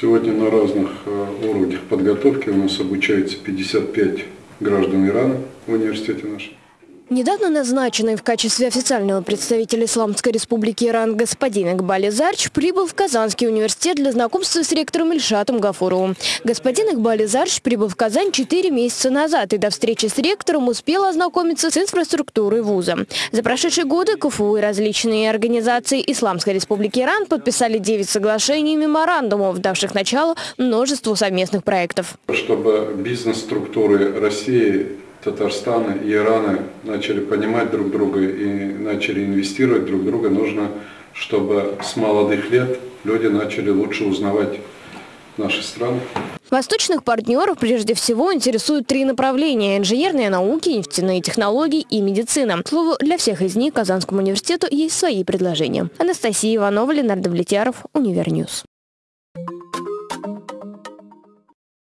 Сегодня на разных э, уровнях подготовки у нас обучается 55 граждан Ирана в университете нашем. Недавно назначенный в качестве официального представителя Исламской Республики Иран господин Игбали Зарч прибыл в Казанский университет для знакомства с ректором Ильшатом Гафуровым. Господин Игбали Зарч прибыл в Казань 4 месяца назад и до встречи с ректором успел ознакомиться с инфраструктурой вуза. За прошедшие годы КФУ и различные организации Исламской Республики Иран подписали 9 соглашений и меморандумов, давших начало множеству совместных проектов. Чтобы бизнес-структуры России Татарстана и Ирана начали понимать друг друга и начали инвестировать друг друга, нужно, чтобы с молодых лет люди начали лучше узнавать наши страны. Восточных партнеров прежде всего интересуют три направления – инженерные науки, нефтяные технологии и медицина. К слову, для всех из них Казанскому университету есть свои предложения. Анастасия Иванова, Ленар Давлетьяров, Универ News.